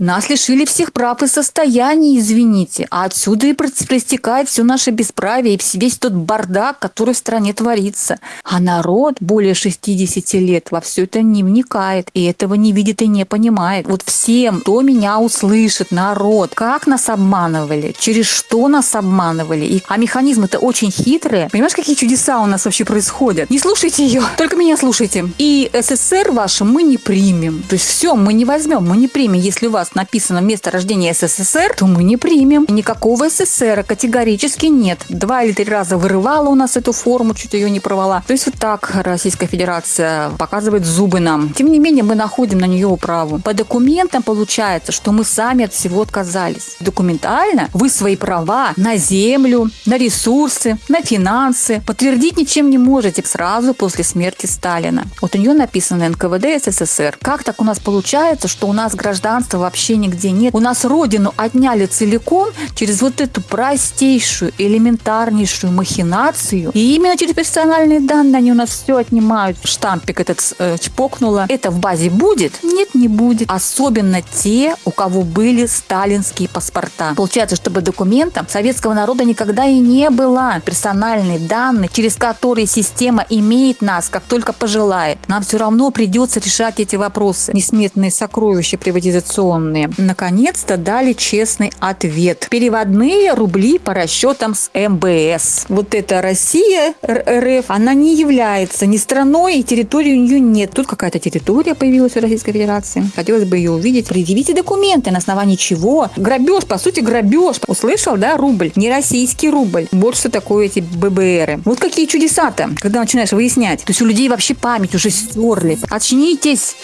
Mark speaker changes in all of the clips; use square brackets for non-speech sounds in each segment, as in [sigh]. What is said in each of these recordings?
Speaker 1: Нас лишили всех прав и состояний, извините. А отсюда и проистекает все наше бесправие и весь тот бардак, который в стране творится. А народ более 60 лет во все это не вникает, и этого не видит и не понимает. Вот всем, кто меня услышит, народ, как нас обманывали, через что нас обманывали. И, а механизмы-то очень хитрые. Понимаешь, какие чудеса у нас вообще происходят? Не слушайте ее, [laughs] только меня слушайте. И СССР ваше мы не примем. То есть все, мы не возьмем, мы не примем, если у вас вас написано место рождения СССР, то мы не примем. Никакого СССР категорически нет. Два или три раза вырывала у нас эту форму, чуть ее не порвала. То есть вот так Российская Федерация показывает зубы нам. Тем не менее, мы находим на нее управу. По документам получается, что мы сами от всего отказались. Документально вы свои права на землю, на ресурсы, на финансы подтвердить ничем не можете сразу после смерти Сталина. Вот у нее написано НКВД СССР. Как так у нас получается, что у нас гражданство вообще нигде нет. У нас родину отняли целиком через вот эту простейшую, элементарнейшую махинацию. И именно через персональные данные они у нас все отнимают. Штампик этот э, чпокнуло. Это в базе будет? Нет, не будет. Особенно те, у кого были сталинские паспорта. Получается, чтобы документом советского народа никогда и не было. Персональные данные, через которые система имеет нас, как только пожелает. Нам все равно придется решать эти вопросы. Несметные сокровища приватизационные военные наконец-то дали честный ответ. Переводные рубли по расчетам с МБС. Вот эта Россия, РФ, она не является ни страной, и территории у нее нет. Тут какая-то территория появилась в Российской Федерации. Хотелось бы ее увидеть. Предъявите документы, на основании чего. Грабеж, по сути, грабеж. Услышал, да, рубль? Не российский рубль. Вот что такое эти ББРы. Вот какие чудеса-то, когда начинаешь выяснять. То есть у людей вообще память уже стерли. Очнитесь!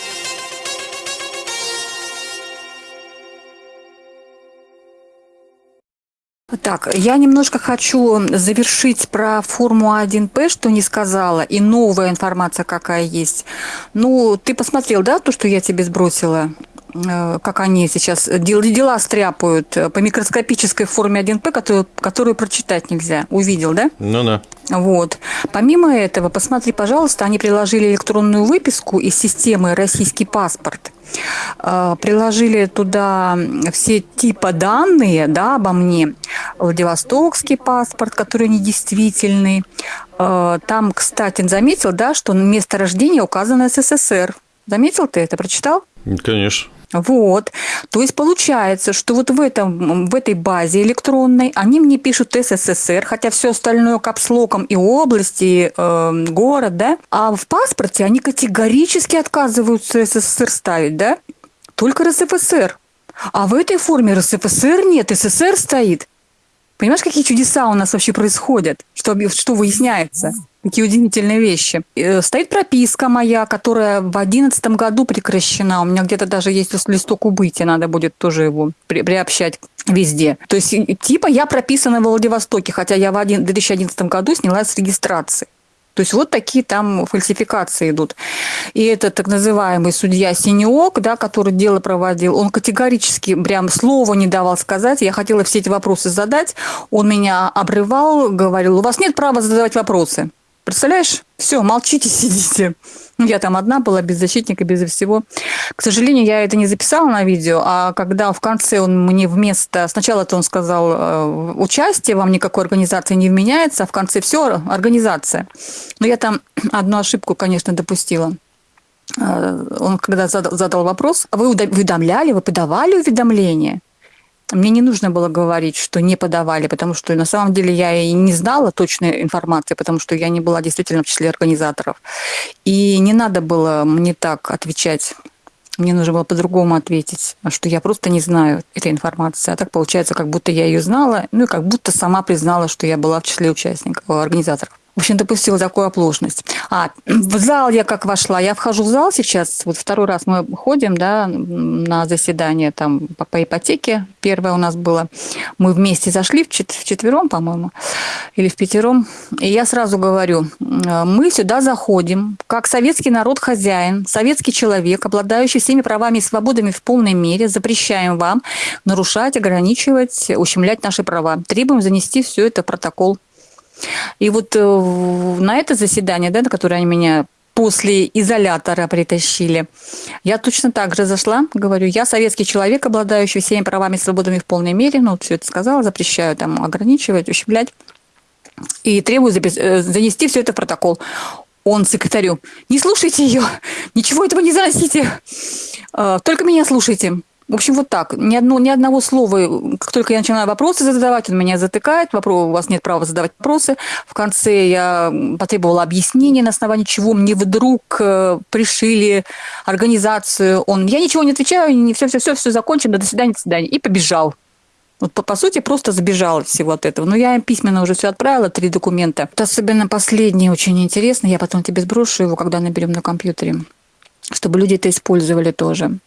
Speaker 1: Так, я немножко хочу завершить про Форму-1П, что не сказала, и новая информация какая есть. Ну, ты посмотрел, да, то, что я тебе сбросила? Э, как они сейчас дел, дела стряпают по микроскопической форме 1П, которую, которую прочитать нельзя. Увидел, да?
Speaker 2: Ну да.
Speaker 1: Вот. Помимо этого, посмотри, пожалуйста, они приложили электронную выписку из системы «Российский паспорт». Э, приложили туда все типа данные да, обо мне. Владивостокский паспорт, который недействительный. Э, там, кстати, заметил, да, что место рождения указано СССР. Заметил ты это, прочитал?
Speaker 2: Конечно.
Speaker 1: Вот. То есть получается, что вот в, этом, в этой базе электронной они мне пишут СССР, хотя все остальное капслоком и области, и э, город, да, а в паспорте они категорически отказываются СССР ставить, да, только РСФСР. А в этой форме РСФСР нет, СССР стоит. Понимаешь, какие чудеса у нас вообще происходят? Что, что выясняется? Какие удивительные вещи. Э, стоит прописка моя, которая в одиннадцатом году прекращена. У меня где-то даже есть листок убытия, надо будет тоже его при, приобщать везде. То есть, типа, я прописана в Владивостоке, хотя я в 2011 году снялась с регистрации. То есть вот такие там фальсификации идут. И этот так называемый судья Синеок, да, который дело проводил, он категорически прям слова не давал сказать. Я хотела все эти вопросы задать. Он меня обрывал, говорил, у вас нет права задавать вопросы. Представляешь? Все, молчите, [laughs] сидите. Я там одна была, без защитника, без всего. К сожалению, я это не записала на видео, а когда в конце он мне вместо... Сначала то он сказал, э, участие вам никакой организации не вменяется, а в конце все, организация. Но я там [clears throat] одну ошибку, конечно, допустила. Э, он когда задал, задал вопрос, а вы уведомляли, вы подавали уведомление? Мне не нужно было говорить, что не подавали, потому что на самом деле я и не знала точной информации, потому что я не была действительно в числе организаторов. И не надо было мне так отвечать. Мне нужно было по-другому ответить, что я просто не знаю этой информации. А так получается, как будто я ее знала, ну и как будто сама признала, что я была в числе участников, организаторов в общем, допустила такую оплошность. А, в зал я как вошла, я вхожу в зал сейчас, вот второй раз мы ходим, да, на заседание там по, по ипотеке, первое у нас было, мы вместе зашли в, чет, четвером, по-моему, или в пятером, и я сразу говорю, мы сюда заходим, как советский народ хозяин, советский человек, обладающий всеми правами и свободами в полной мере, запрещаем вам нарушать, ограничивать, ущемлять наши права. Требуем занести все это в протокол и вот э, на это заседание, да, на которое они меня после изолятора притащили. Я точно так же зашла, говорю, я советский человек, обладающий всеми правами и свободами в полной мере, ну, все это сказала, запрещаю там ограничивать, ущемлять, и требую э, занести все это в протокол. Он секретарю, не слушайте ее, ничего этого не заносите, э, только меня слушайте. В общем, вот так. Ни, одно, ни одного слова. Как только я начинаю вопросы задавать, он меня затыкает. Вопрос, у вас нет права задавать вопросы. В конце я потребовала объяснения, на основании чего мне вдруг э, пришили организацию. Он, я ничего не отвечаю, не все, все, закончено, до свидания, до свидания. И побежал. Вот по, по сути просто забежал всего от этого. Но я им письменно уже все отправила, три документа. Вот особенно последний очень интересно. Я потом тебе сброшу его, когда наберем на компьютере чтобы люди это использовали тоже.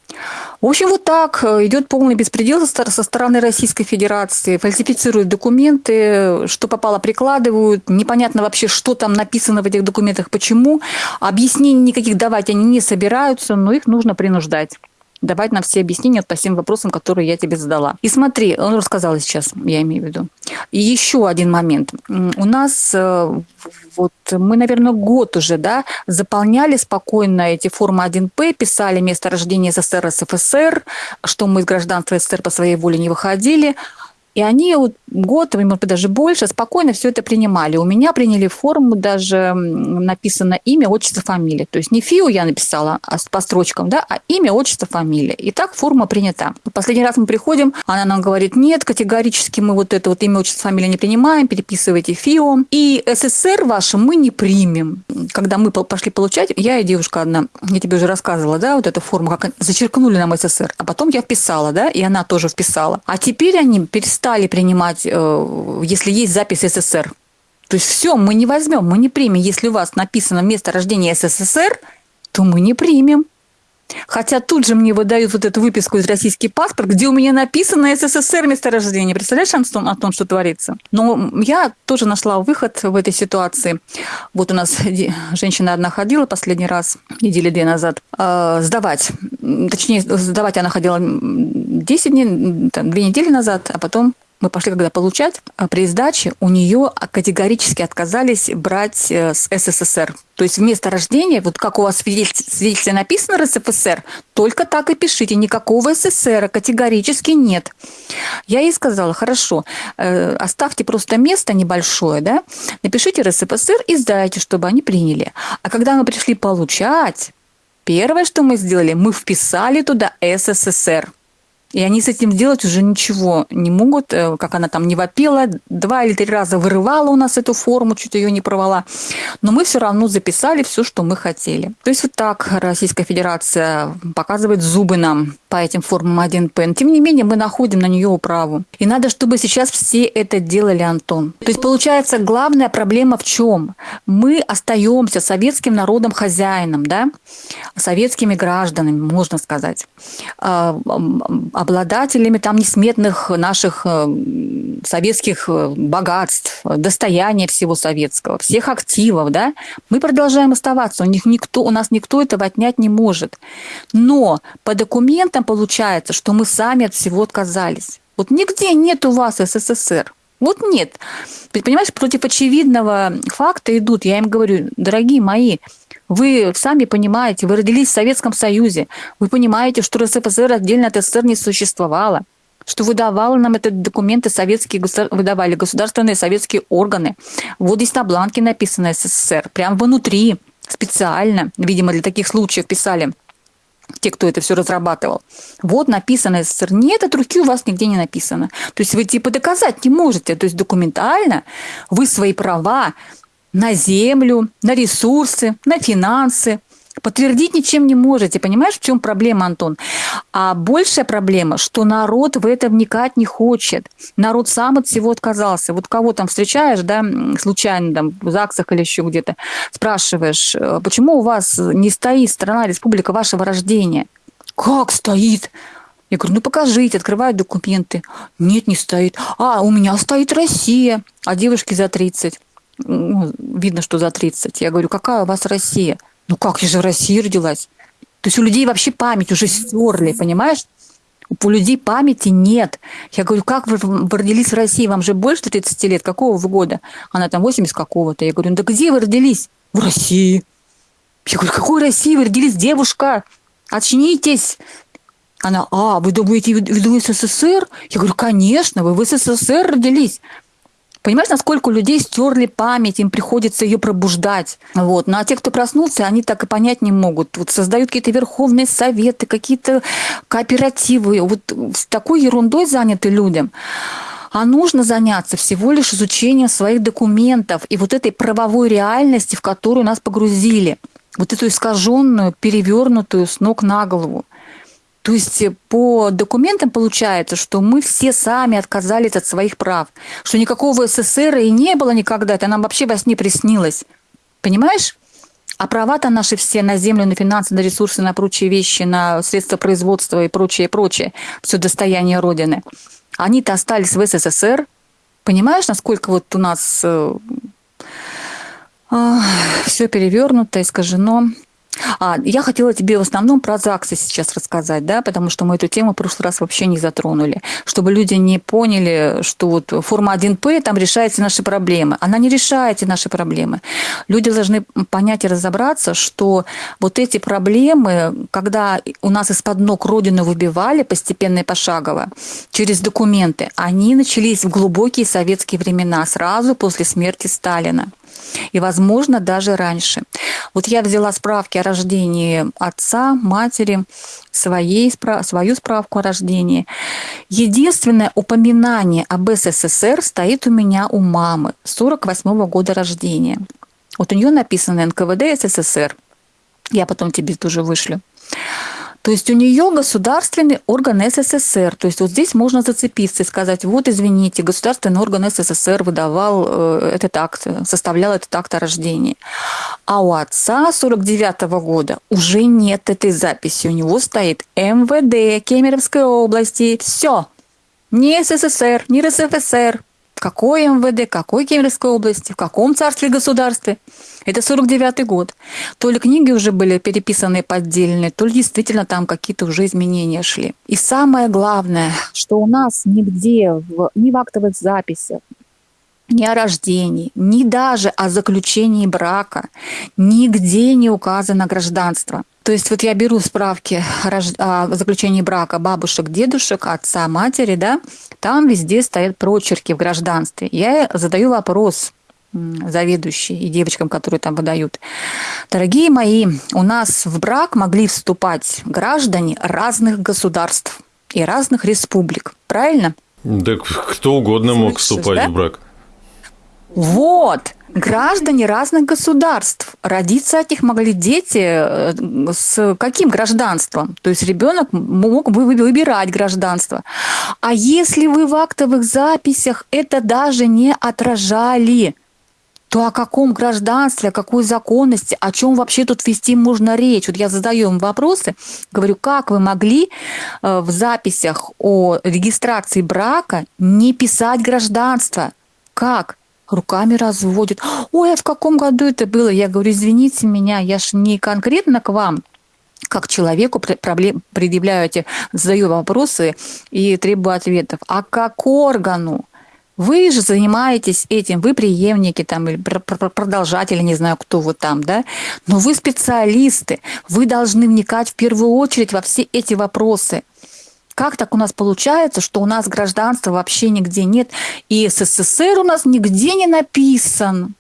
Speaker 1: В общем, вот так э, идет полный беспредел со стороны Российской Федерации. Фальсифицируют документы, что попало прикладывают. Непонятно вообще, что там написано в этих документах, почему. Объяснений никаких давать они не собираются, но их нужно принуждать давать нам все объяснения по всем вопросам, которые я тебе задала. И смотри, он рассказал сейчас, я имею в виду. И еще один момент. У нас э, вот мы, наверное, год уже, да, заполняли спокойно эти формы 1П, писали место рождения СССР, СФСР, что мы из гражданства СССР по своей воле не выходили. И они вот год, может быть, даже больше, спокойно все это принимали. У меня приняли форму, даже написано имя, отчество, фамилия. То есть не ФИУ я написала а по строчкам, да, а имя, отчество, фамилия. И так форма принята. Последний раз мы приходим, она нам говорит, нет, категорически мы вот это вот имя, отчество, фамилия не принимаем, переписывайте ФИО. И СССР ваше мы не примем. Когда мы пошли получать, я и девушка одна, я тебе уже рассказывала, да, вот эту форму, как зачеркнули нам СССР, а потом я вписала, да, и она тоже вписала. А теперь они перестали принимать Э, если есть запись СССР. То есть все, мы не возьмем, мы не примем. Если у вас написано место рождения СССР, то мы не примем. Хотя тут же мне выдают вот эту выписку из российский паспорт, где у меня написано СССР месторождение. Представляешь, Антон, о том, что творится? Но я тоже нашла выход в этой ситуации. Вот у нас женщина одна ходила последний раз, недели две назад, э, сдавать. Точнее, сдавать она ходила 10 дней, там, две недели назад, а потом мы пошли когда получать, а при сдаче у нее категорически отказались брать э, с СССР. То есть вместо рождения, вот как у вас свидетельстве написано РСФСР, только так и пишите, никакого СССР категорически нет. Я ей сказала, хорошо, э, оставьте просто место небольшое, да, напишите РСФСР и сдайте, чтобы они приняли. А когда мы пришли получать, первое, что мы сделали, мы вписали туда СССР. И они с этим делать уже ничего не могут, э, как она там не вопила, два или три раза вырывала у нас эту форму, чуть ее не порвала. Но мы все равно записали все, что мы хотели. То есть вот так Российская Федерация показывает зубы нам по этим формам 1П. Тем не менее, мы находим на нее управу. И надо, чтобы сейчас все это делали, Антон. То есть получается, главная проблема в чем? Мы остаемся советским народом хозяином, да? советскими гражданами, можно сказать а, обладателями там несметных наших э, советских э, богатств, достояния всего советского, всех активов, да, мы продолжаем оставаться. У них никто, у нас никто этого отнять не может. Но по документам получается, что мы сами от всего отказались. Вот нигде нет у вас СССР. Вот нет. Понимаешь, против очевидного факта идут. Я им говорю, дорогие мои, вы сами понимаете, вы родились в Советском Союзе, вы понимаете, что РСФСР отдельно от СССР не существовало, что выдавали нам эти документы советские, выдавали государственные советские органы. Вот здесь на бланке написано СССР, прям внутри, специально, видимо, для таких случаев писали те, кто это все разрабатывал. Вот написано СССР. Нет, от руки у вас нигде не написано. То есть вы типа доказать не можете. То есть документально вы свои права на землю, на ресурсы, на финансы. Подтвердить ничем не можете. Понимаешь, в чем проблема, Антон? А большая проблема, что народ в это вникать не хочет. Народ сам от всего отказался. Вот кого там встречаешь, да, случайно там в ЗАГСах или еще где-то, спрашиваешь, «Э, почему у вас не стоит страна, республика вашего рождения? Как стоит? Я говорю, ну покажите, открывают документы. Нет, не стоит. А, у меня стоит Россия, а девушке за 30 ну, видно, что за 30. Я говорю, какая у вас Россия? Ну как, я же в России родилась. То есть у людей вообще память уже стерли, понимаешь? У людей памяти нет. Я говорю, как вы, вы родились в России? Вам же больше 30 лет. Какого вы года? Она там 80 какого-то. Я говорю, ну да где вы родились? В России. Я говорю, какой России? Вы родились девушка. Очнитесь. Она, а, вы думаете, вы в СССР? Я говорю, конечно, вы в СССР родились. Понимаешь, насколько у людей стерли память, им приходится ее пробуждать. Вот. Ну а те, кто проснулся, они так и понять не могут. Вот создают какие-то верховные советы, какие-то кооперативы. Вот с такой ерундой заняты людям. А нужно заняться всего лишь изучением своих документов и вот этой правовой реальности, в которую нас погрузили. Вот эту искаженную, перевернутую с ног на голову. То есть э, по документам получается, что мы все сами отказались от своих прав, что никакого СССР и не было никогда, это нам вообще во сне приснилось. Понимаешь? А права-то наши все на землю, на финансы, на ресурсы, на прочие вещи, на средства производства и прочее, прочее, все достояние Родины. Они-то остались в СССР. Понимаешь, насколько вот у нас э, э, все перевернуто, искажено. А, я хотела тебе в основном про ЗАГСы сейчас рассказать, да, потому что мы эту тему в прошлый раз вообще не затронули, чтобы люди не поняли, что вот форма 1П там решается наши проблемы. Она не решает наши проблемы. Люди должны понять и разобраться, что вот эти проблемы, когда у нас из-под ног Родину выбивали постепенно и пошагово через документы, они начались в глубокие советские времена, сразу после смерти Сталина и, возможно, даже раньше. Вот я взяла справки о рождении отца, матери, своей, свою справку о рождении. Единственное упоминание об СССР стоит у меня у мамы 48 -го года рождения. Вот у нее написано НКВД СССР. Я потом тебе тоже вышлю. То есть у нее государственный орган СССР. То есть вот здесь можно зацепиться и сказать, вот извините, государственный орган СССР выдавал э, этот акт, составлял этот акт о рождении. А у отца 49 -го года уже нет этой записи. У него стоит МВД Кемеровской области. Все. Ни СССР, ни РСФСР. Какой МВД, какой Кемеровской области, в каком царстве государстве. Это 49 год. То ли книги уже были переписаны поддельные, то ли действительно там какие-то уже изменения шли. И самое главное, что у нас нигде, в, ни в актовых записях, ни о рождении, ни даже о заключении брака, нигде не указано гражданство. То есть вот я беру справки о заключении брака бабушек, дедушек, отца, матери, да, там везде стоят прочерки в гражданстве. Я задаю вопрос, заведующие и девочкам, которые там выдают. Дорогие мои, у нас в брак могли вступать граждане разных государств и разных республик. Правильно?
Speaker 2: Да кто угодно мог вступать да? в брак.
Speaker 1: Вот, граждане разных государств. Родиться от них могли дети э, с каким гражданством? То есть ребенок мог бы выбирать гражданство. А если вы в актовых записях это даже не отражали, то о каком гражданстве, о какой законности, о чем вообще тут вести можно речь? Вот я задаю им вопросы, говорю, как вы могли э, в записях о регистрации брака не писать гражданство? Как? Руками разводят. Ой, а в каком году это было? Я говорю, извините меня, я ж не конкретно к вам, как человеку проблем, предъявляю эти, задаю вопросы и требую ответов, а как органу? Вы же занимаетесь этим, вы преемники там, продолжатели, не знаю, кто вы там, да, но вы специалисты, вы должны вникать в первую очередь во все эти вопросы. Как так у нас получается, что у нас гражданства вообще нигде нет, и СССР у нас нигде не написан?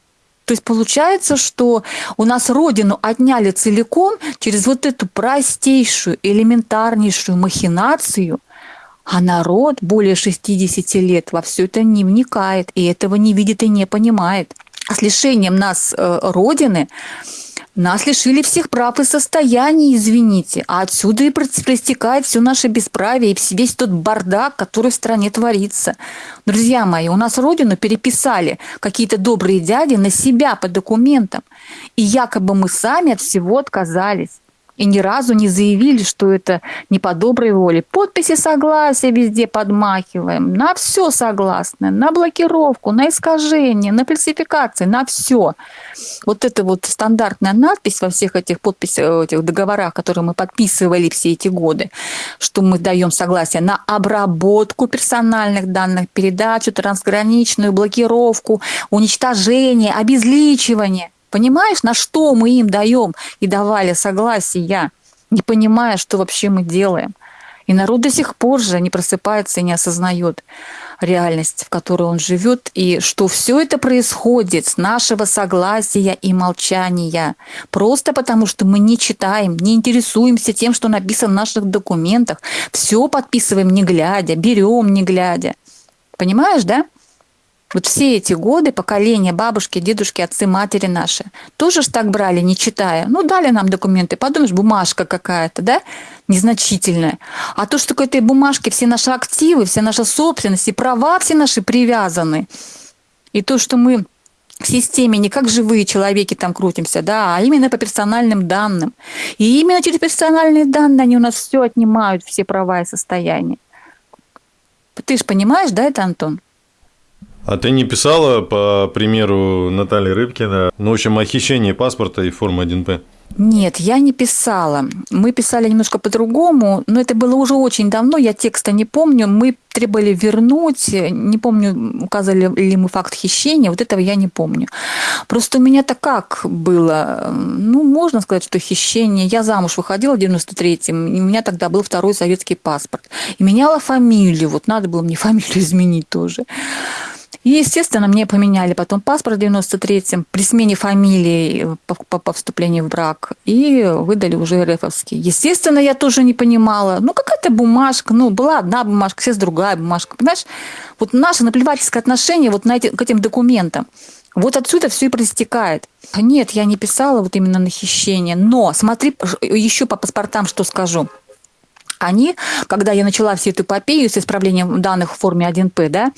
Speaker 1: То есть получается, что у нас родину отняли целиком через вот эту простейшую, элементарнейшую махинацию – а народ более 60 лет во все это не вникает, и этого не видит и не понимает. А с лишением нас э, Родины нас лишили всех прав и состояний, извините. А отсюда и проистекает все наше бесправие и весь тот бардак, который в стране творится. Друзья мои, у нас родину переписали какие-то добрые дяди на себя по документам. И якобы мы сами от всего отказались и ни разу не заявили, что это не по доброй воле. Подписи согласия везде подмахиваем, на все согласны, на блокировку, на искажение, на фальсификации, на все. Вот это вот стандартная надпись во всех этих подписях, этих договорах, которые мы подписывали все эти годы, что мы даем согласие на обработку персональных данных, передачу, трансграничную блокировку, уничтожение, обезличивание. Понимаешь, на что мы им даем и давали согласие, не понимая, что вообще мы делаем. И народ до сих пор же не просыпается и не осознает реальность, в которой он живет, и что все это происходит с нашего согласия и молчания. Просто потому, что мы не читаем, не интересуемся тем, что написано в наших документах. Все подписываем не глядя, берем не глядя. Понимаешь, да? Вот все эти годы, поколения, бабушки, дедушки, отцы, матери наши, тоже ж так брали, не читая. Ну, дали нам документы, подумаешь, бумажка какая-то, да, незначительная. А то, что к этой бумажке все наши активы, вся наша собственность и права все наши привязаны. И то, что мы в системе не как живые человеки там крутимся, да, а именно по персональным данным. И именно через персональные данные они у нас все отнимают, все права и состояния. Ты же понимаешь, да, это, Антон?
Speaker 2: А ты не писала, по примеру Натальи Рыбкина, ну, в общем, о хищении паспорта и формы 1П?
Speaker 1: Нет, я не писала. Мы писали немножко по-другому, но это было уже очень давно, я текста не помню. Мы требовали вернуть, не помню, указали ли мы факт хищения, вот этого я не помню. Просто у меня-то как было? Ну, можно сказать, что хищение. Я замуж выходила в 93-м, и у меня тогда был второй советский паспорт. И меняла фамилию, вот надо было мне [laughs] фамилию изменить тоже. И, естественно, мне поменяли потом паспорт в 93-м при смене фамилии по, по, по вступлению в брак и выдали уже РФовский. Естественно, я тоже не понимала. Ну, какая-то бумажка. Ну, была одна бумажка, сейчас другая бумажка. Понимаешь? Вот наше наплевательское отношение вот на эти, к этим документам. Вот отсюда все и проистекает. Нет, я не писала вот именно на хищение. Но смотри еще по паспортам, что скажу они, когда я начала всю эту эпопею с исправлением данных в форме 1П, да,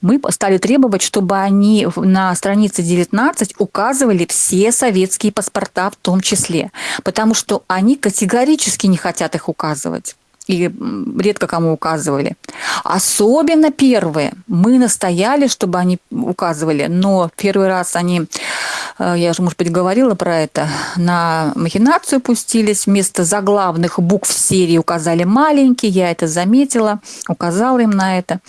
Speaker 1: мы стали требовать, чтобы они на странице 19 указывали все советские паспорта в том числе, потому что они категорически не хотят их указывать и редко кому указывали. Особенно первые. Мы настояли, чтобы они указывали, но первый раз они, э, я же, может быть, говорила про это, на махинацию пустились, вместо заглавных букв серии указали маленькие, я это заметила, указала им на это.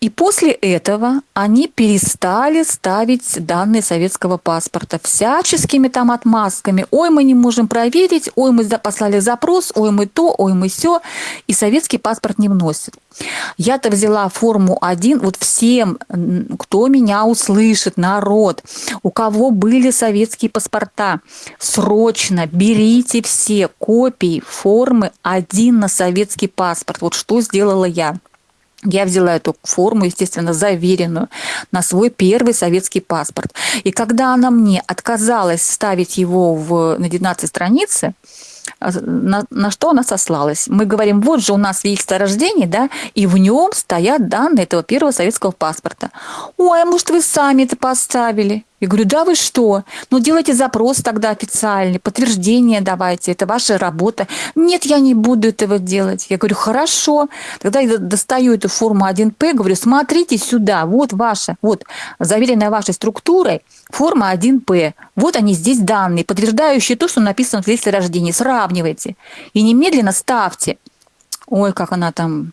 Speaker 1: И после этого они перестали ставить данные советского паспорта всяческими там отмазками. Ой, мы не можем проверить, ой, мы послали запрос, ой, мы то, ой, мы все. И советский паспорт не вносит. Я-то взяла форму 1, вот всем, кто меня услышит, народ, у кого были советские паспорта, срочно берите все копии формы 1 на советский паспорт. Вот что сделала я. Я взяла эту форму, естественно, заверенную на свой первый советский паспорт. И когда она мне отказалась ставить его в, на 19 странице, а, на, на что она сослалась? Мы говорим, вот же у нас свидетельство о рождении, да, и в нем стоят данные этого первого советского паспорта. Ой, а может, вы сами это поставили? Я говорю, да вы что? Ну, делайте запрос тогда официальный, подтверждение давайте, это ваша работа. Нет, я не буду этого делать. Я говорю, хорошо. Тогда я достаю эту форму 1П, говорю, смотрите сюда, вот ваша, вот заверенная вашей структурой форма 1П. Вот они здесь данные, подтверждающие то, что написано в свидетельстве о рождении. Сравнивайте. И немедленно ставьте. Ой, как она там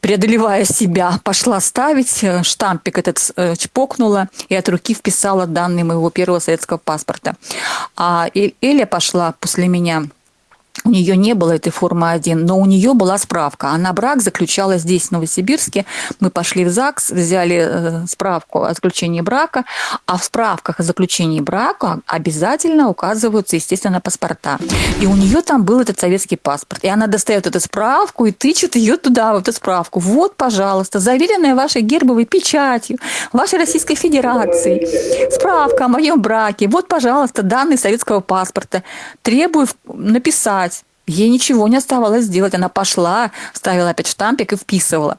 Speaker 1: преодолевая себя, пошла ставить, э, штампик этот э, чпокнула и от руки вписала данные моего первого советского паспорта. А Эля пошла после меня у нее не было этой формы 1, но у нее была справка. Она брак заключала здесь, в Новосибирске. Мы пошли в ЗАГС, взяли э, справку о заключении брака, а в справках о заключении брака обязательно указываются, естественно, паспорта. И у нее там был этот советский паспорт. И она достает эту справку и тычет ее туда, в эту справку. Вот, пожалуйста, заверенная вашей гербовой печатью, вашей Российской Федерации, справка о моем браке. Вот, пожалуйста, данные советского паспорта. Требую написать Ей ничего не оставалось сделать. Она пошла, ставила опять штампик и вписывала.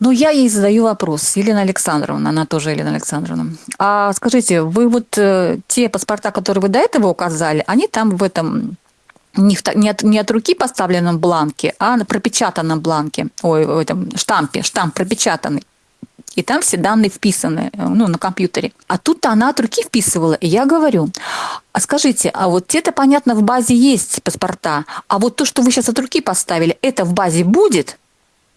Speaker 1: Но я ей задаю вопрос. Елена Александровна, она тоже Елена Александровна. А скажите, вы вот э, те паспорта, которые вы до этого указали, они там в этом не, в, не, от, не от руки поставленном бланке, а на пропечатанном бланке, ой, в этом штампе, штамп пропечатанный и там все данные вписаны, э, ну, на компьютере. А тут она от руки вписывала, и я говорю, а скажите, а вот это, понятно, в базе есть паспорта, а вот то, что вы сейчас от руки поставили, это в базе будет?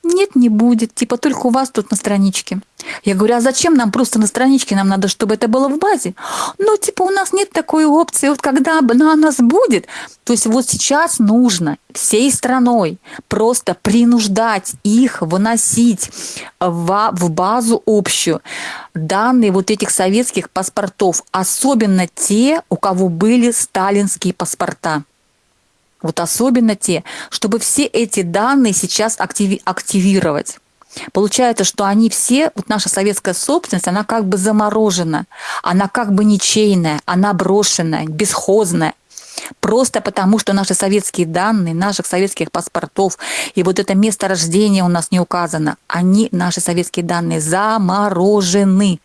Speaker 1: Нет, не будет. Типа только у вас тут на страничке. Я говорю, а зачем нам просто на страничке? Нам надо, чтобы это было в базе. Ну, типа, у нас нет такой опции. Вот когда она у нас будет, то есть вот сейчас нужно всей страной просто принуждать их выносить в, в базу общую данные вот этих советских паспортов, особенно те, у кого были сталинские паспорта. Вот особенно те, чтобы все эти данные сейчас активи- активировать. Получается, что они все, вот наша советская собственность, она как бы заморожена, она как бы ничейная, она брошенная, бесхозная. Просто потому, что наши советские данные, наших советских паспортов и вот это место рождения у нас не указано, они, наши советские данные, заморожены.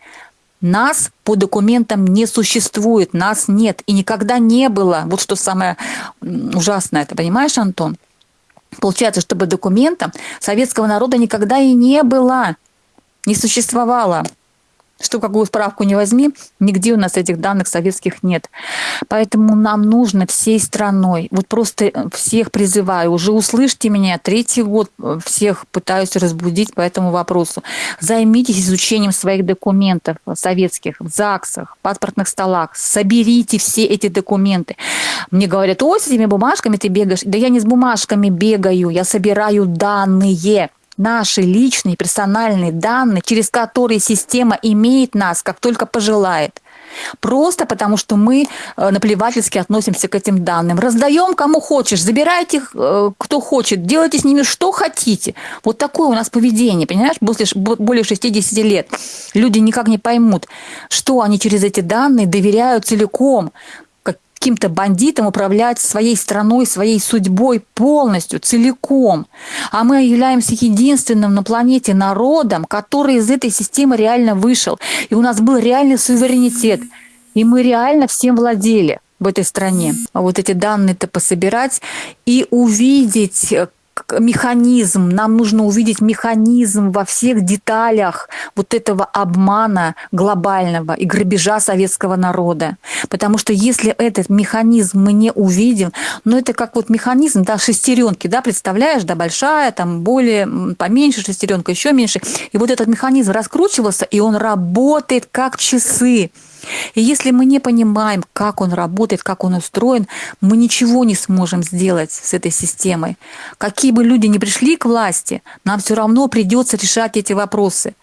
Speaker 1: Нас по документам не существует, нас нет и никогда не было. Вот что самое ужасное, ты понимаешь, Антон? Получается, чтобы документам советского народа никогда и не было, не существовало что какую справку не возьми, нигде у нас этих данных советских нет. Поэтому нам нужно всей страной, вот просто всех призываю, уже услышьте меня, третий год всех пытаюсь разбудить по этому вопросу. Займитесь изучением своих документов советских в ЗАГСах, паспортных столах, соберите все эти документы. Мне говорят, ой, с этими бумажками ты бегаешь. Да я не с бумажками бегаю, я собираю данные наши личные персональные данные, через которые система имеет нас, как только пожелает. Просто потому, что мы э, наплевательски относимся к этим данным. Раздаем кому хочешь, забирайте их, э, кто хочет, делайте с ними что хотите. Вот такое у нас поведение, понимаешь, после более 60 лет. Люди никак не поймут, что они через эти данные доверяют целиком, каким-то бандитам управлять своей страной, своей судьбой полностью, целиком. А мы являемся единственным на планете народом, который из этой системы реально вышел. И у нас был реальный суверенитет. И мы реально всем владели в этой стране. А вот эти данные-то пособирать и увидеть, механизм, нам нужно увидеть механизм во всех деталях вот этого обмана глобального и грабежа советского народа. Потому что если этот механизм мы не увидим, ну это как вот механизм, да, шестеренки, да, представляешь, да, большая, там более, поменьше шестеренка, еще меньше. И вот этот механизм раскручивался, и он работает как часы. И если мы не понимаем, как он работает, как он устроен, мы ничего не сможем сделать с этой системой. Какие бы люди ни пришли к власти, нам все равно придется решать эти вопросы.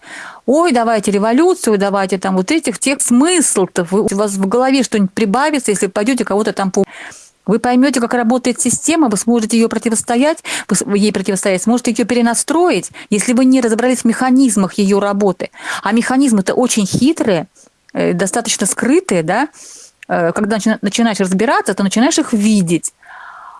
Speaker 1: Ой, давайте революцию, давайте там вот этих, тех смысл-то. У вас в голове что-нибудь прибавится, если пойдете кого-то там по вы поймете, как работает система, вы сможете ее противостоять, вы ей противостоять, сможете ее перенастроить, если вы не разобрались в механизмах ее работы. А механизмы-то очень хитрые, достаточно скрытые, да, э, когда начинаешь разбираться, то начинаешь их видеть.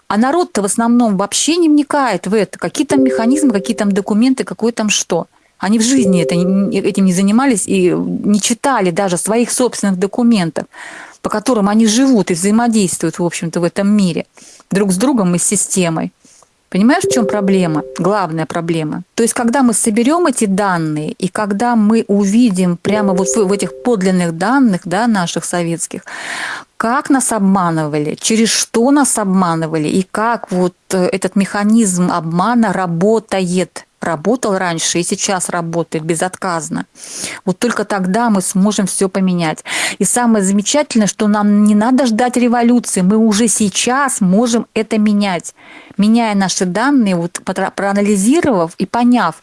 Speaker 1: А народ-то в основном вообще не вникает в это. Какие там механизмы, какие там документы, какое там что. Они в жизни это, этим не занимались и не читали даже своих собственных документов, по которым они живут и взаимодействуют, в общем-то, в этом мире друг с другом и с системой. Понимаешь, в чем проблема? Главная проблема. То есть, когда мы соберем эти данные, и когда мы увидим прямо вот в, этих подлинных данных, да, наших советских, как нас обманывали, через что нас обманывали, и как вот э, этот механизм обмана работает – работал раньше и сейчас работает безотказно. Вот только тогда мы сможем все поменять. И самое замечательное, что нам не надо ждать революции, мы уже сейчас можем это менять. Меняя наши данные, вот проанализировав и поняв,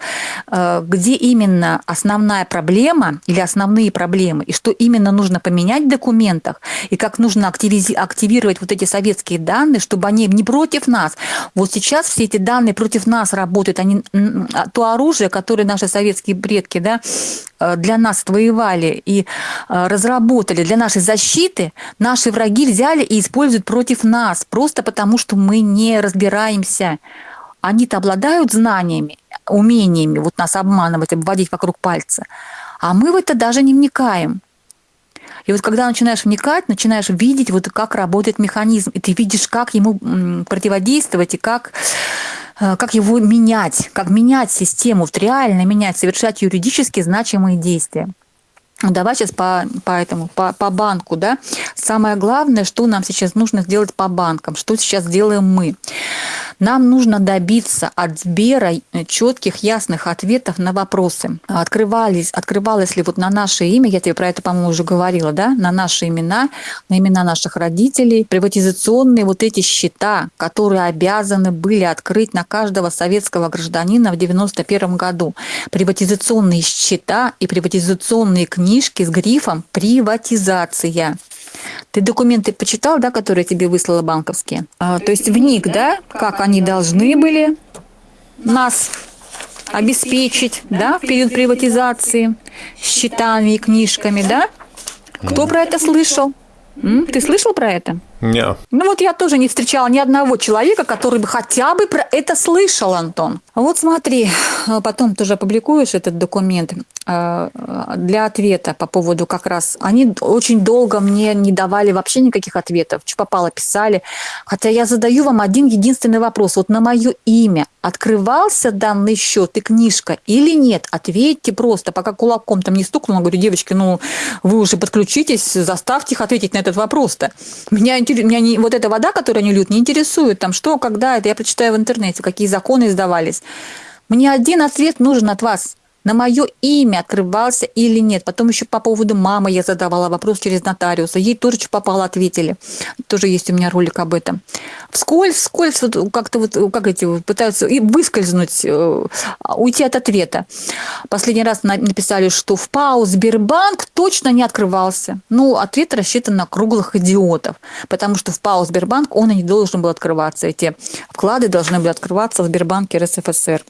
Speaker 1: э, где именно основная проблема или основные проблемы, и что именно нужно поменять в документах, и как нужно активировать вот эти советские данные, чтобы они не против нас. Вот сейчас все эти данные против нас работают, они а, то оружие, которое наши советские предки да, э, для нас воевали и э, разработали для нашей защиты, наши враги взяли и используют против нас, просто потому что мы не разбираемся. Они-то обладают знаниями, умениями вот нас обманывать, обводить вокруг пальца, а мы в это даже не вникаем. И вот когда начинаешь вникать, начинаешь видеть, вот как работает механизм, и ты видишь, как ему противодействовать и как Э, как его менять, как менять систему, вот реально менять, совершать юридически значимые действия. Давай сейчас по, по этому, по, по банку, да. Самое главное, что нам сейчас нужно сделать по банкам, что сейчас делаем мы. Нам нужно добиться от Сбера четких, ясных ответов на вопросы. Открывались, открывалось ли вот на наше имя, я тебе про это, по-моему, уже говорила, да, на наши имена, на имена наших родителей, приватизационные вот эти счета, которые обязаны были открыть на каждого советского гражданина в 91 году. Приватизационные счета и приватизационные книжки с грифом «Приватизация». Ты документы почитал, да, которые тебе выслала банковские? А, то есть вник, да, как они должны были нас обеспечить, да, в период приватизации, счетами и книжками, да? Кто про это слышал? М? Ты слышал про это?
Speaker 2: Не.
Speaker 1: Ну вот я тоже не встречала ни одного человека, который бы хотя бы про это слышал, Антон. Вот смотри, потом тоже опубликуешь этот документ э, для ответа по поводу как раз. Они очень долго мне не давали вообще никаких ответов. Что попало, писали. Хотя я задаю вам один единственный вопрос. Вот на мое имя открывался данный счет и книжка или нет? Ответьте просто, пока кулаком там не стукнула. Говорю, девочки, ну вы уже подключитесь, заставьте их ответить на этот вопрос-то. Меня меня не, вот эта вода, которую они льют, не интересует, там, что, когда, это я прочитаю в интернете, какие законы издавались. Мне один ответ нужен от вас на мое имя открывался или нет. Потом еще по поводу мамы я задавала вопрос через нотариуса. Ей тоже что попало, ответили. Тоже есть у меня ролик об этом. Вскользь, вскользь вот как-то вот, как эти пытаются и выскользнуть, э, уйти от ответа. Последний раз написали, что в ПАО Сбербанк точно не открывался. Ну, ответ рассчитан на круглых идиотов, потому что в ПАО Сбербанк он и не должен был открываться. Эти вклады должны были открываться в Сбербанке РСФСР.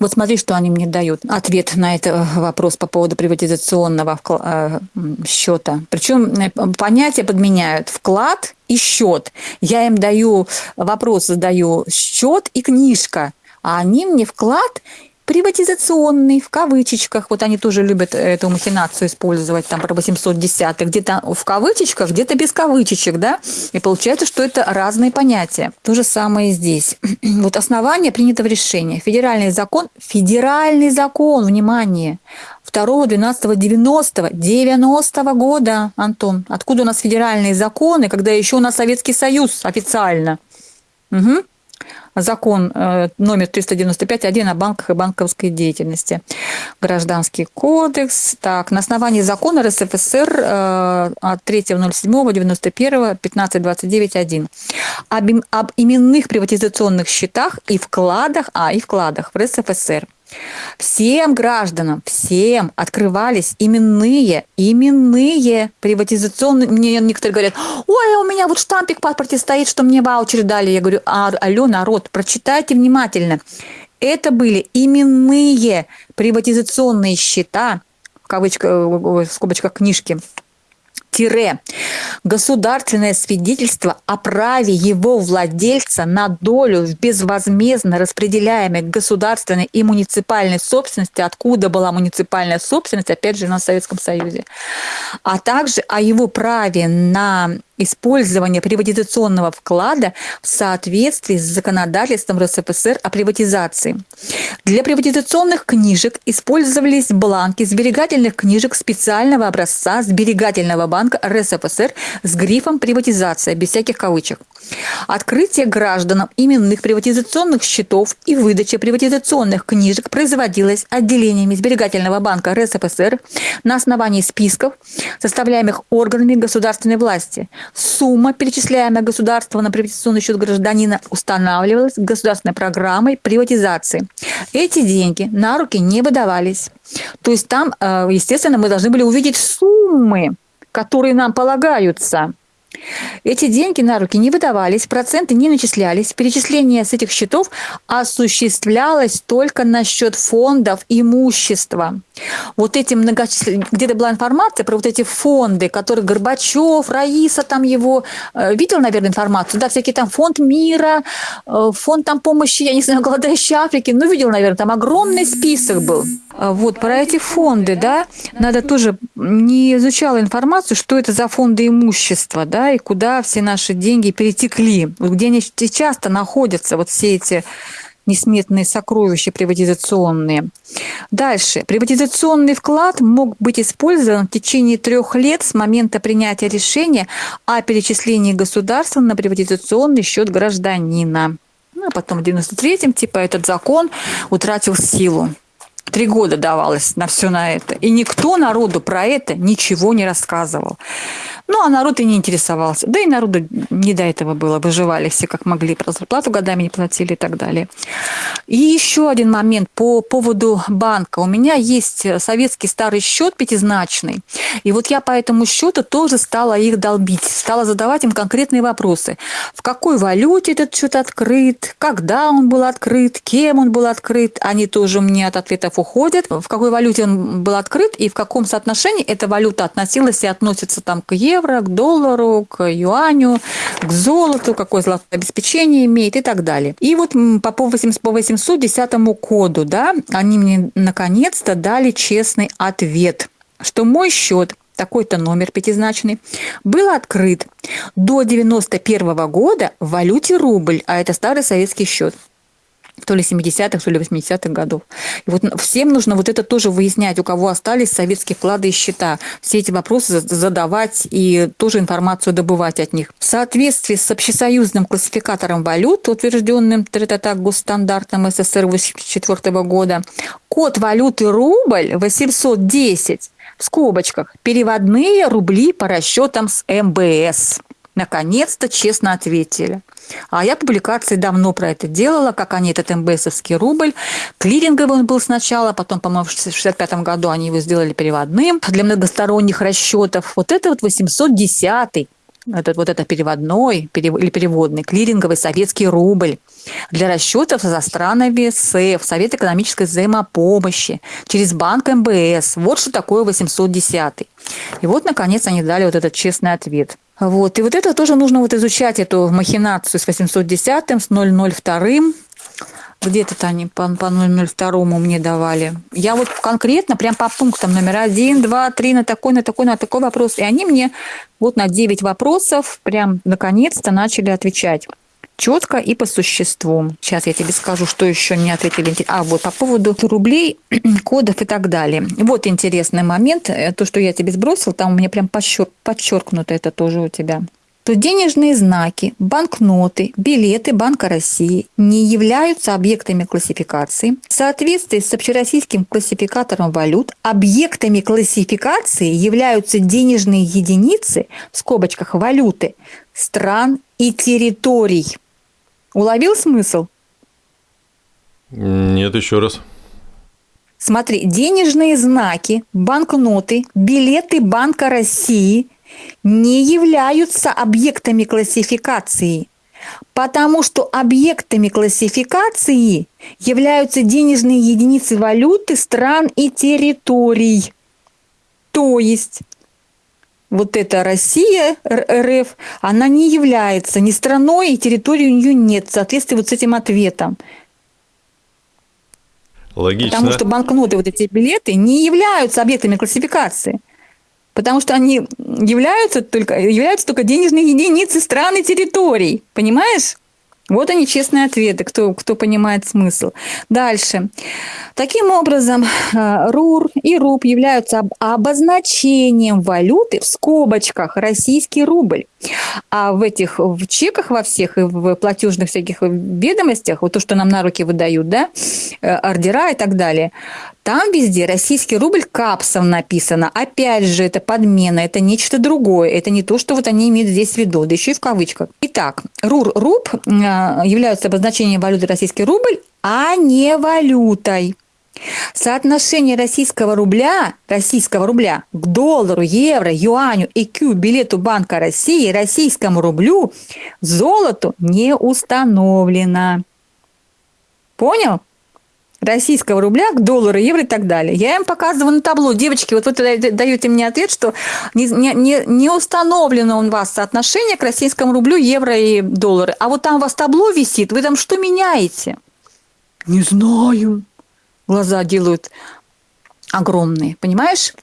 Speaker 1: Вот смотри, что они мне дают. Ответ на этот э, вопрос по поводу приватизационного э, счета. Причем э, понятия подменяют вклад и счет. Я им даю вопрос, задаю счет и книжка, а они мне вклад приватизационный, в кавычечках, вот они тоже любят эту махинацию использовать, там про 810 где-то в кавычечках, где-то без кавычечек, да, и получается, что это разные понятия. То же самое здесь. [clears throat] Вот основание принятого решения. Федеральный закон, федеральный закон, внимание, 2 12 90 90 года, Антон. Откуда у нас федеральные законы, когда еще у нас Советский Союз официально? Угу закон э, номер 395.1 о банках и банковской деятельности. Гражданский кодекс. Так, на основании закона РСФСР э, от 3.07.91 15.29.1 об, об именных приватизационных счетах и вкладах, а, и вкладах в РСФСР. Всем гражданам, всем открывались именные, именные приватизационные. Мне некоторые говорят, ой, у меня вот штампик в паспорте стоит, что мне ваучер дали. Я говорю, а, алло, народ, прочитайте внимательно. Это были именные приватизационные счета, в кавычках, в скобочках книжки, тире. Государственное свидетельство о праве его владельца на долю в безвозмездно распределяемой государственной и муниципальной собственности, откуда была муниципальная собственность, опять же, на Советском Союзе, а также о его праве на использование приватизационного вклада в соответствии с законодательством РСФСР о приватизации. Для приватизационных книжек использовались бланки сберегательных книжек специального образца сберегательного банка РСФСР с грифом «Приватизация» без всяких кавычек. Открытие гражданам именных приватизационных счетов и выдача приватизационных книжек производилось отделениями сберегательного банка РСФСР на основании списков, составляемых органами государственной власти, Сумма, перечисляемая государством на приватизационный счет гражданина, устанавливалась государственной программой приватизации. Эти деньги на руки не выдавались. То есть там, э, естественно, мы должны были увидеть суммы, которые нам полагаются. Эти деньги на руки не выдавались, проценты не начислялись. Перечисление с этих счетов осуществлялось только на счет фондов имущества. Вот эти многочисленные... Где-то была информация про вот эти фонды, которые Горбачев, Раиса там его... Э, видел, наверное, информацию? Да, всякие там фонд мира, э, фонд там помощи, я не знаю, [laughs] голодающей Африки. Ну, видел, наверное, там огромный список был. А вот, про эти фонды, да, надо тоже... Не изучала информацию, что это за фонды имущества, да, и куда все наши деньги перетекли, где они сейчас-то находятся, вот все эти несметные сокровища приватизационные. Дальше. Приватизационный вклад мог быть использован в течение трех лет с момента принятия решения о перечислении государства на приватизационный счет гражданина. Ну, а потом в 93-м, типа, этот закон утратил силу. Три года давалось на все на это. И никто народу про это ничего не рассказывал. Ну, а народ и не интересовался. Да и народу не до этого было. Выживали все как могли. Про зарплату годами не платили и так далее. И еще один момент по поводу банка. У меня есть советский старый счет пятизначный. И вот я по этому счету тоже стала их долбить. Стала задавать им конкретные вопросы. В какой валюте этот счет открыт? Когда он был открыт? Кем он был открыт? Они тоже мне от ответов уходят. В какой валюте он был открыт? И в каком соотношении эта валюта относилась и относится там к евро? к доллару, к юаню, к золоту, какое золотое обеспечение имеет и так далее. И вот по 810 коду, да, они мне наконец-то дали честный ответ, что мой счет такой-то номер пятизначный, был открыт до 91 года в валюте рубль, а это старый советский счет то ли 70-х, то ли 80-х годов. И вот всем нужно вот это тоже выяснять, у кого остались советские вклады и счета. Все эти вопросы задавать и тоже информацию добывать от них. В соответствии с общесоюзным классификатором валют, утвержденным так госстандартом СССР 1984 года, код валюты рубль 810 в скобочках переводные рубли по расчетам с МБС. Наконец-то честно ответили. А я публикации давно про это делала, как они этот МБСовский рубль. Клиринговый он был сначала, потом, по-моему, в 65 году они его сделали переводным для многосторонних расчетов. Вот это вот 810 этот вот это переводной или переводный клиринговый советский рубль для расчетов за странами СЭФ, Совет экономической взаимопомощи, через банк МБС. Вот что такое 810. И вот, наконец, они дали вот этот честный ответ. Вот. И вот это тоже нужно вот изучать, эту махинацию с 810 с 002 где-то они по, по 002 мне давали. Я вот конкретно, прям по пунктам номер один, два, три, на такой, на такой, на такой вопрос. И они мне вот на 9 вопросов прям наконец-то начали отвечать четко и по существу. Сейчас я тебе скажу, что еще не ответили. А, вот по поводу рублей, [clears throat] кодов и так далее. Вот интересный момент. Э, то, что я тебе сбросил, там у меня прям подчеркнуто это тоже у тебя то денежные знаки, банкноты, билеты Банка России не являются объектами классификации. В соответствии с общероссийским классификатором валют объектами классификации являются денежные единицы, в скобочках валюты, стран и территорий. Уловил смысл?
Speaker 2: Нет, еще раз.
Speaker 1: Смотри, денежные знаки, банкноты, билеты Банка России не являются объектами классификации, потому что объектами классификации являются денежные единицы валюты стран и территорий. То есть вот эта Россия, РФ, она не является ни страной, и территории у нее нет в соответствии вот с этим ответом.
Speaker 2: Логично.
Speaker 1: Потому что банкноты, вот эти билеты, не являются объектами классификации. Потому что они являются только, являются только денежные единицы стран и территорий. Понимаешь? Вот они честные ответы, кто, кто понимает смысл. Дальше. Таким образом, э, РУР и РУП являются обозначением валюты в скобочках российский рубль. А в этих в чеках во всех и в платежных всяких ведомостях, вот то, что нам на руки выдают, да, э, ордера и так далее, там везде российский рубль капсом написано. Опять же, это подмена, это нечто другое. Это не то, что вот они имеют здесь в виду, да еще и в кавычках. Итак, РУР, РУП э, являются обозначением валюты российский рубль, а не валютой. Соотношение российского рубля, российского рубля к доллару, евро, юаню, ЭКЮ, билету Банка России, российскому рублю, золоту не установлено. Понял? Российского рубля к доллару, евро и так далее. Я им показываю на табло. Девочки, вот вы даете мне ответ, что не, не, не установлено у вас соотношение к российскому рублю, евро и доллары. А вот там у вас табло висит, вы там что меняете? Не знаю. Глаза делают огромные, понимаешь?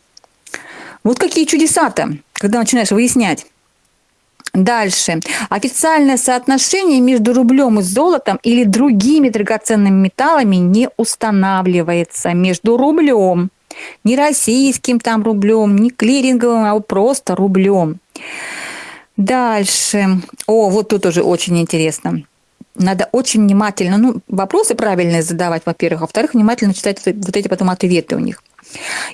Speaker 1: Вот какие чудеса-то, когда начинаешь выяснять. Дальше. Официальное соотношение между рублем и золотом или другими драгоценными металлами не устанавливается между рублем, не российским там рублем, не клиринговым, а просто рублем. Дальше. О, вот тут уже очень интересно. надо очень внимательно, ну, вопросы правильные задавать, во-первых, а во-вторых, внимательно читать вот эти потом ответы у них.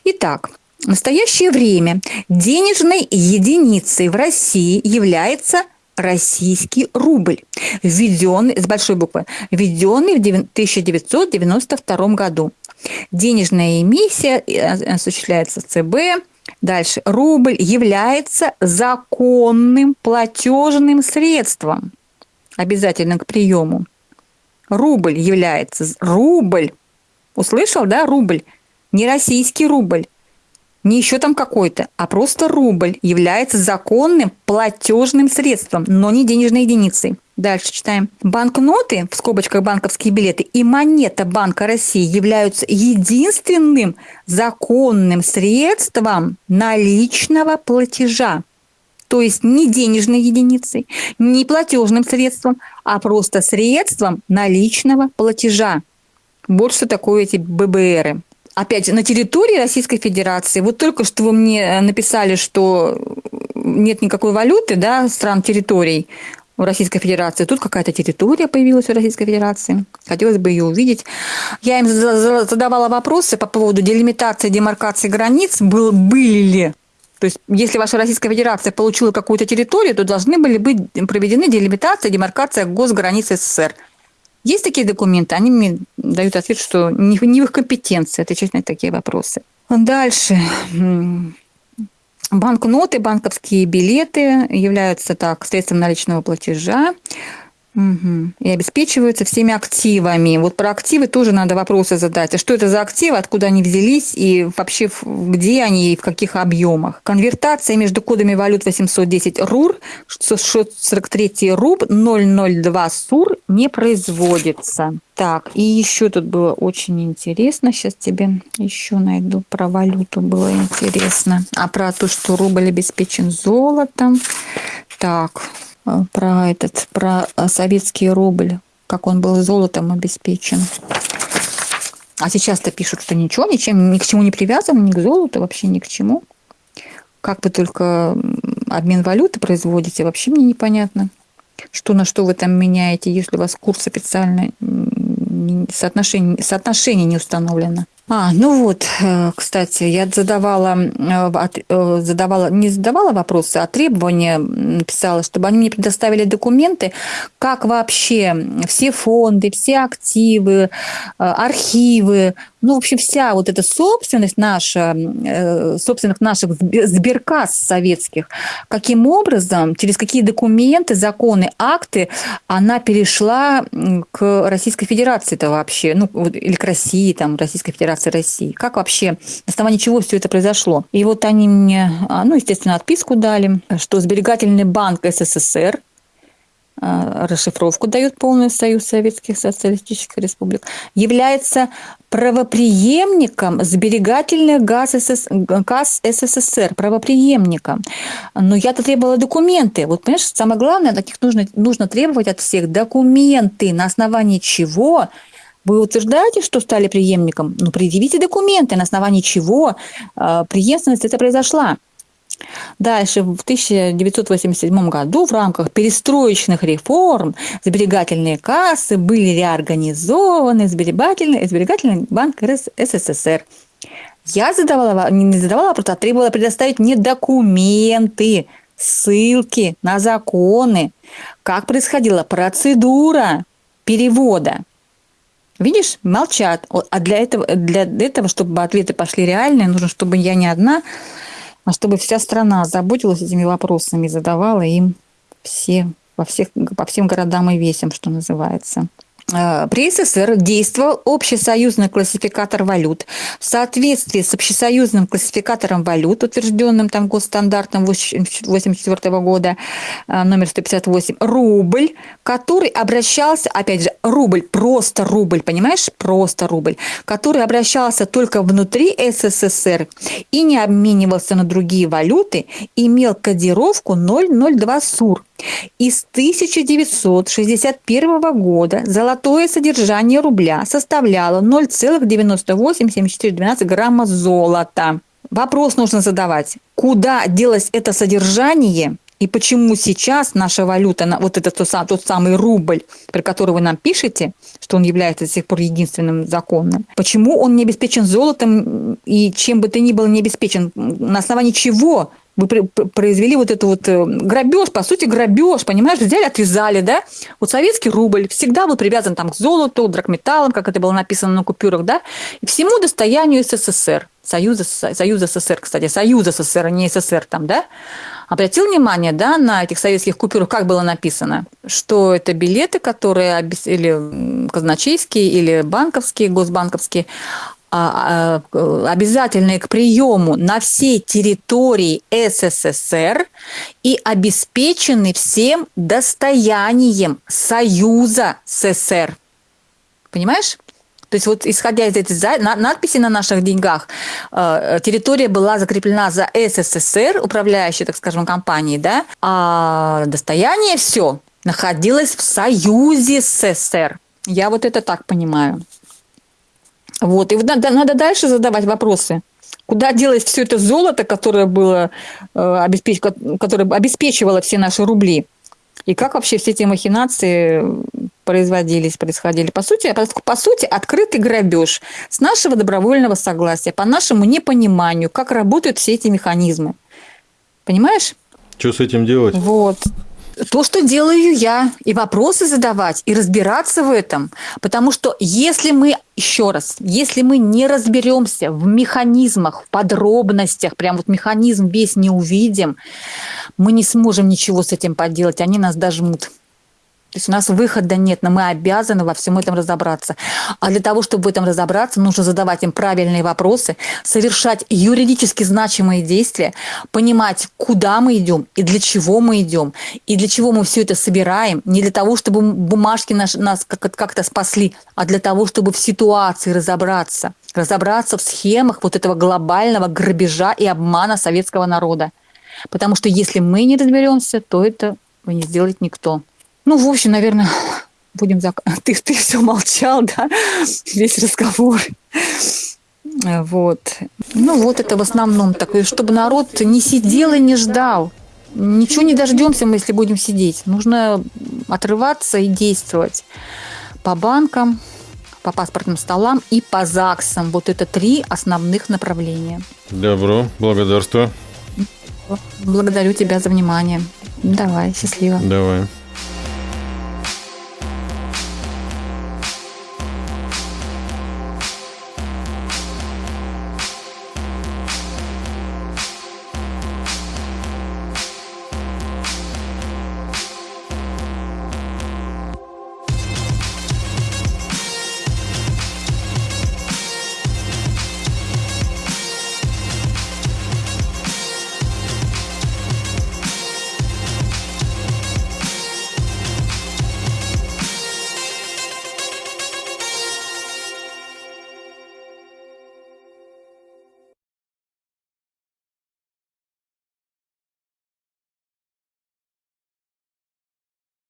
Speaker 1: Итак, в настоящее время денежной единицей в России является российский рубль, введенный, с большой буквы, введенный в 1992 году. Денежная эмиссия э, осуществляется ЦБ. Дальше. Рубль является законным платежным средством, обязательным к приему. Рубль является... Рубль. Услышал, да? Рубль. Не российский рубль не еще там какой-то, а просто рубль является законным платежным средством, но не денежной единицей. Дальше читаем. Банкноты, в скобочках банковские билеты, и монета Банка России являются единственным законным средством наличного платежа. То есть не денежной единицей, не платежным средством, а просто средством наличного платежа. Вот что такое эти ББРы опять на территории Российской Федерации, вот только что вы мне э, написали, что нет никакой валюты, да, стран территорий в Российской Федерации. Тут какая-то территория появилась в Российской Федерации. Хотелось бы ее увидеть. Я им задавала вопросы по поводу делимитации, демаркации границ. Был, были ли то есть, если ваша Российская Федерация получила какую-то территорию, то должны были быть проведены делимитация, демаркация госграниц СССР. Есть такие документы, они мне дают ответ, что не, не в их компетенции отвечать на такие вопросы. Дальше. Банкноты, банковские билеты являются так средством наличного платежа. Угу. И обеспечиваются всеми активами. Вот про активы тоже надо вопросы задать. А что это за активы, откуда они взялись и вообще где они и в каких объемах? Конвертация между кодами валют 810 РУР, 643 РУБ, 002 СУР не производится. Так, и еще тут было очень интересно. Сейчас тебе еще найду про валюту. Было интересно. А про то, что рубль обеспечен золотом. Так, про этот, про э, советский рубль, как он был золотом обеспечен. А сейчас-то пишут, что ничего, ничем, ни к чему не привязан, ни к золоту, вообще ни к чему. Как вы только обмен валюты производите, вообще мне непонятно. Что на что вы там меняете, если у вас курс официально соотношение, соотношение не установлено. А, ну вот, э, кстати, я задавала, э, э, задавала, не задавала вопросы, а требования писала, чтобы они мне предоставили документы, как вообще все фонды, все активы, архивы, ну, в общем, вся вот эта собственность наша, собственных наших сберкасс советских, каким образом, через какие документы, законы, акты она перешла к Российской Федерации-то вообще, ну, или к России, там, Российской Федерации Федерации России. Как вообще, на основании чего все это произошло? И вот они мне, а, ну, естественно, отписку дали, что Сберегательный банк СССР расшифровку дает полный Союз Советских Социалистических Республик, является правоприемником сберегательных газ, СС... газ СССР, правоприемником. Но я-то требовала документы. Вот, понимаешь, самое главное, таких нужно, нужно требовать от всех документы, на основании чего вы утверждаете, что стали преемником? Ну, предъявите документы, на основании чего э, преемственность это произошла. Дальше, в 1987 году в рамках перестроечных реформ сберегательные кассы были реорганизованы сберегательный, сберегательный банк СССР. Я задавала, не задавала вопрос, а требовала предоставить мне документы, ссылки на законы, как происходила процедура перевода. Видишь, молчат. А для этого, для этого, чтобы ответы пошли реальные, нужно, чтобы я не одна, а чтобы вся страна заботилась этими вопросами и задавала им все, во всех, по всем городам и весям, что называется. Э, при СССР действовал общесоюзный классификатор валют. В соответствии с общесоюзным классификатором валют, утвержденным там госстандартом 1984 года, э, номер 158, рубль, который обращался, опять же, рубль, просто рубль, понимаешь, просто рубль, который обращался только внутри СССР и не обменивался на другие валюты, имел кодировку 002 СУР. И с 1961 года золотое содержание рубля составляло 0,987412 грамма золота. Вопрос нужно задавать. Куда делось это содержание И почему сейчас наша валюта, вот этот тот самый рубль, про который вы нам пишете, что он является до сих пор единственным законным, почему он не обеспечен золотом и чем бы то ни было не обеспечен? На основании чего вы произвели вот это вот э, грабеж, по сути, грабеж, понимаешь, взяли, отвязали, да? Вот советский рубль всегда был привязан там к золоту, драгметаллам, как это было написано на купюрах, да, и всему достоянию СССР, Союза, Союза СССР, кстати, Союза СССР, а не СССР там, да? Обратил внимание, да, на этих советских купюрах, как было написано, что это билеты, которые или казначейские, или банковские, госбанковские, обязательные к приему на всей территории СССР и обеспечены всем достоянием Союза СССР. Понимаешь? То есть вот исходя из этой надписи на наших деньгах, э, территория была закреплена за СССР, управляющей, так скажем, компанией, да, а достояние все находилось в союзе с СССР. Я вот это так понимаю. Вот, и вот надо, надо дальше задавать вопросы. Куда делось все это золото, которое было э, обеспеч- которое обеспечивало все наши рубли? И как вообще все эти махинации производились, происходили? По сути, по сути, открытый грабеж с нашего добровольного согласия, по нашему непониманию, как работают все эти механизмы. Понимаешь?
Speaker 2: Что с этим делать?
Speaker 1: Вот. То, что делаю я, и вопросы задавать, и разбираться в этом. Потому что если мы, еще раз, если мы не разберемся в механизмах, в подробностях, прям вот механизм весь не увидим, мы не сможем ничего с этим поделать, они нас дожмут. То есть у нас выхода нет, но мы обязаны во всем этом разобраться. А для того, чтобы в этом разобраться, нужно задавать им правильные вопросы, совершать юридически значимые действия, понимать, куда мы идем и для чего мы идем, и для чего мы все это собираем. Не для того, чтобы бумажки наш- нас как- как-то спасли, а для того, чтобы в ситуации разобраться. Разобраться в схемах вот этого глобального грабежа и обмана советского народа. Потому что если мы не разберемся, то это не сделает никто. Ну, в общем, наверное, будем зак... [laughs] Ты, ты все молчал, да, [laughs] весь разговор. Вот. Ну, вот это в основном такое, чтобы народ не сидел и не ждал. Ничего не дождемся мы, если будем сидеть. Нужно отрываться и действовать по банкам, по паспортным столам и по ЗАГСам. Вот это три основных направления.
Speaker 2: Добро, благодарствую.
Speaker 1: Благодарю тебя за внимание. Давай, счастливо.
Speaker 2: Давай.